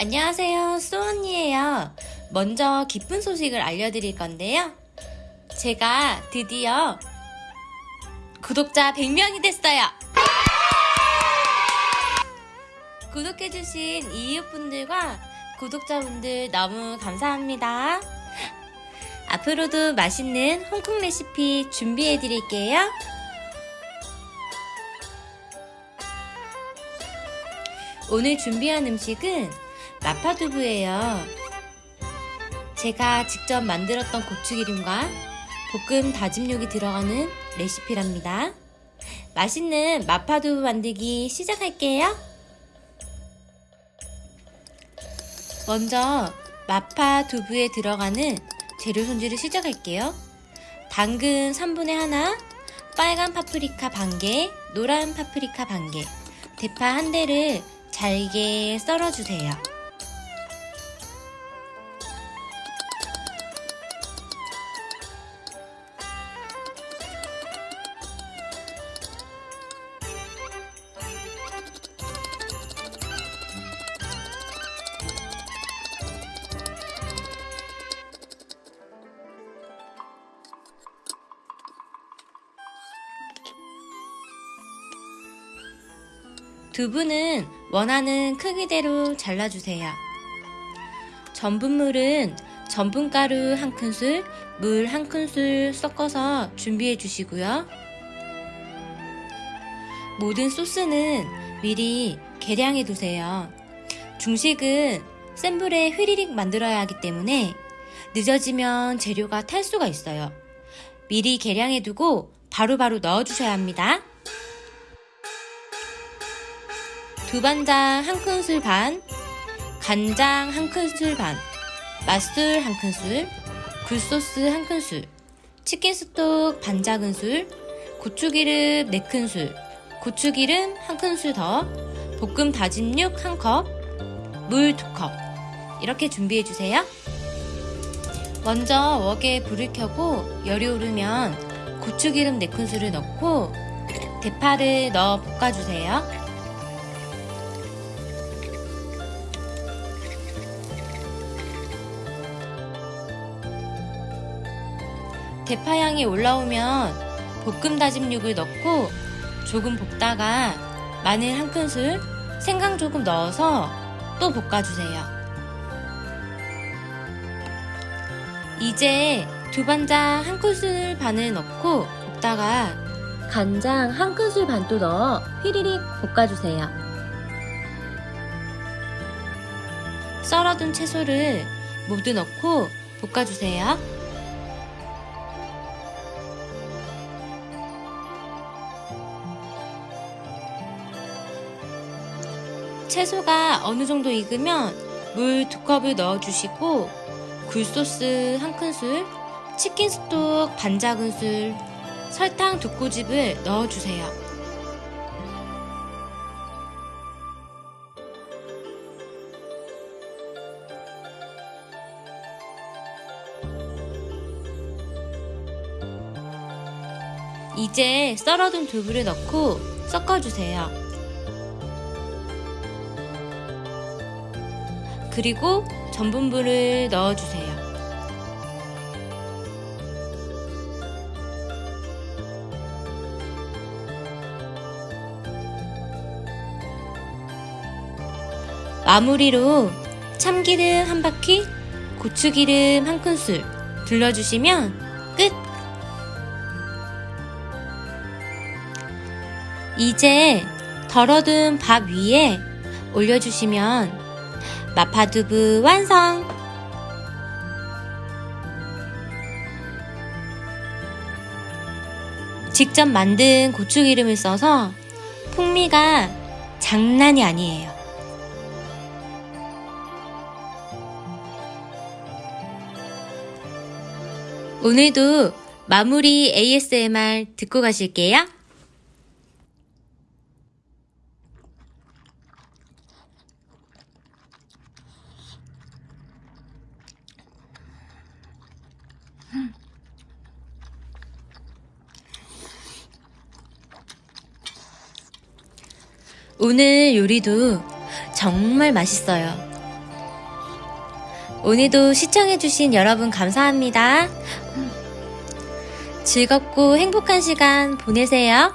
안녕하세요 수언니에요. 먼저 기쁜 소식을 알려드릴 건데요 제가 드디어 구독자 100명이 됐어요. 구독해주신 이웃분들과 구독자분들 너무 감사합니다. 앞으로도 맛있는 홍콩 레시피 준비해드릴게요. 오늘 준비한 음식은 마파두부예요. 제가 직접 만들었던 고추기름과 볶음 다짐육이 들어가는 레시피랍니다. 맛있는 마파두부 만들기 시작할게요. 먼저 마파두부에 들어가는 재료 손질을 시작할게요. 당근 3분의 1, 빨간 파프리카 반개, 노란 파프리카 반개, 대파 한 대를 잘게 썰어주세요. 두부는 원하는 크기대로 잘라주세요. 전분물은 전분가루 한 큰술, 물 한 큰술 섞어서 준비해 주시고요. 모든 소스는 미리 계량해 두세요. 중식은 센 불에 휘리릭 만들어야 하기 때문에 늦어지면 재료가 탈 수가 있어요. 미리 계량해 두고 바로바로 넣어 주셔야 합니다. 두반장 한 큰술 반, 간장 한 큰술 반, 맛술 한 큰술, 굴소스 한 큰술, 치킨 스톡 반 작은술, 고추기름 4큰술, 고추기름 한 큰술 더, 볶음 다진 육한 컵, 물두컵 이렇게 준비해 주세요. 먼저 웍에 불을 켜고 열이 오르면 고추기름 4큰술을 넣고 대파를 넣어 볶아주세요. 대파향이 올라오면 볶음 다짐육을 넣고 조금 볶다가 마늘 한 큰술, 생강 조금 넣어서 또 볶아주세요. 이제 두반장 한 큰술 반을 넣고 볶다가 간장 한 큰술 반또 넣어 휘리릭 볶아주세요. 썰어둔 채소를 모두 넣고 볶아주세요. 채소가 어느 정도 익으면 물 두 컵을 넣어주시고 굴소스 한 큰술, 치킨 스톡 반 작은술, 설탕 두 꼬집을 넣어주세요. 이제 썰어둔 두부를 넣고 섞어주세요. 그리고 전분물을 넣어주세요. 마무리로 참기름 한 바퀴, 고추기름 한 큰술 둘러주시면 끝! 이제 덜어둔 밥 위에 올려주시면 마파두부 완성! 직접 만든 고추기름을 써서 풍미가 장난이 아니에요. 오늘도 마무리 ASMR 듣고 가실게요. 오늘 요리도 정말 맛있어요. 오늘도 시청해주신 여러분 감사합니다. 즐겁고 행복한 시간 보내세요.